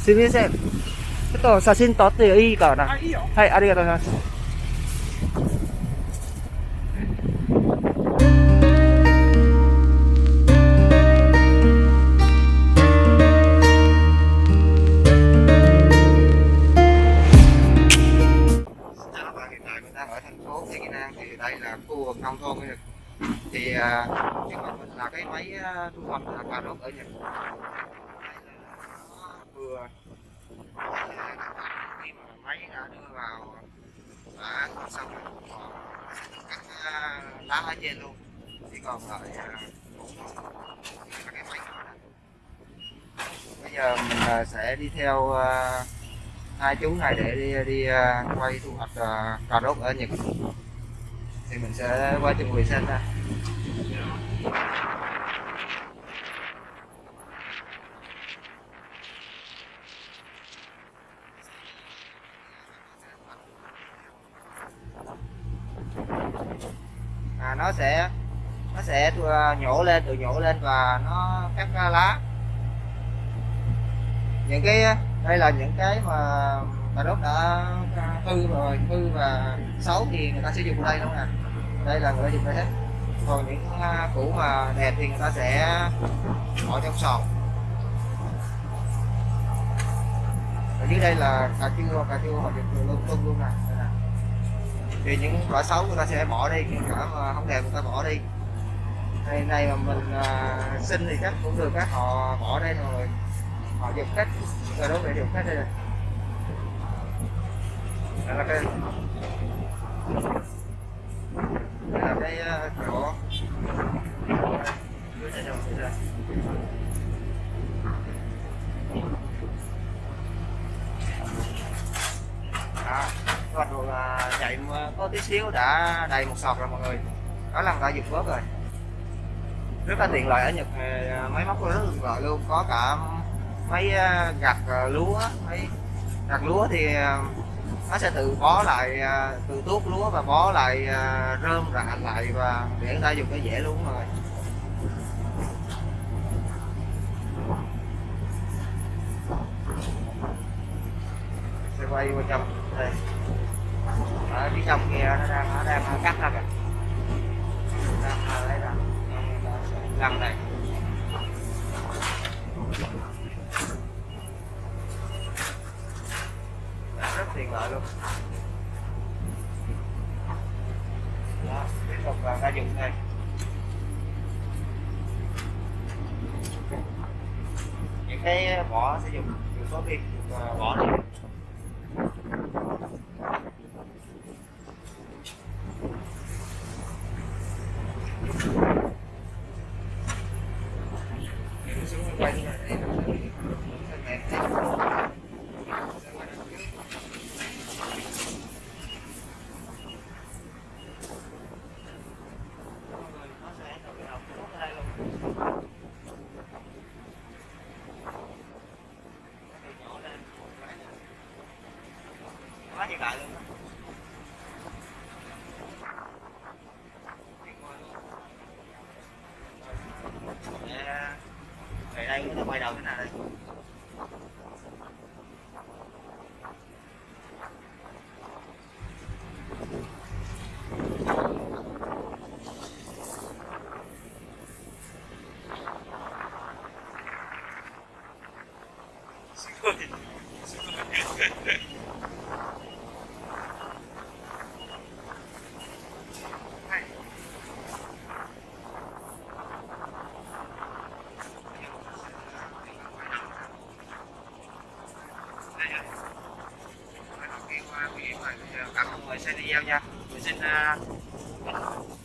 すみません。ちょっと写真撮っていいかな。あいいよはい、ありがとうございます。Xin chào các bạn, hiện tại mình đang ở thành phố Thiên An thì đây là khu vực nông thôn của Nhật. Thì à, trước mặt mình là cái máy à, thu hoạch à, cà rốt ở Nhật. Vừa. Khi mà máy đã đưa vào đã xong còn cắt à, lá ở trên luôn. Chỉ còn lại à, cái máy bây giờ mình sẽ đi theo hai chú này để đi đi quay thu hoạch cà rốt ở Nhật. Thì mình sẽ qua chuẩn bị xem ha à, nó sẽ nó sẽ à, nhổ lên tự nhổ lên và nó cắt ra lá. Những cái à, đây là những cái mà mà đốt đã hư rồi hư và xấu thì người ta sử dụng đây luôn nè đây là người ta dùng đây hết. Còn những cũ củ mà đẹp thì người ta sẽ bỏ trong sọt. Ở dưới đây là cà chua cà chua họ dùng luôn luôn luôn nè thì những quả xấu người ta sẽ bỏ đi những quả mà không đẹp người ta bỏ đi. Này này mà mình à, xin thì chắc cũng được các họ bỏ đây rồi. Họ dùng cách rồi đó với dùng cách đây này. Đây là cái đây là cái à, chỗ chạy có tí xíu đã đầy một sọt rồi mọi người. Đó là người ta dùng bớt rồi. Rất là tiện lợi ở Nhật à, máy móc rất là tiện lợi luôn. Có cả máy à, gặt à, lúa. Máy gặt lúa thì nó sẽ tự bó lại tự tuốt lúa và bó lại rơm, rạ lại và để người ta dùng cái dễ luôn rồi. Sẽ quay qua trong phía trong kia nó đang nó đang cắt ra kìa. Đang lấy ra. Lăn đây. Rất tiện lợi luôn. Đó, tiếp tục là ta dùng đây. Những cái vỏ sẽ dùng dùng có viên dùng vỏ này quay như này quá hiện đại luôn đó. Để- để đây nó quay đầu thế nào đây Đây nha. Đây là cái qua cái điểm này. Bây giờ cảm ơn mọi người xem video nha. Mình xin uh,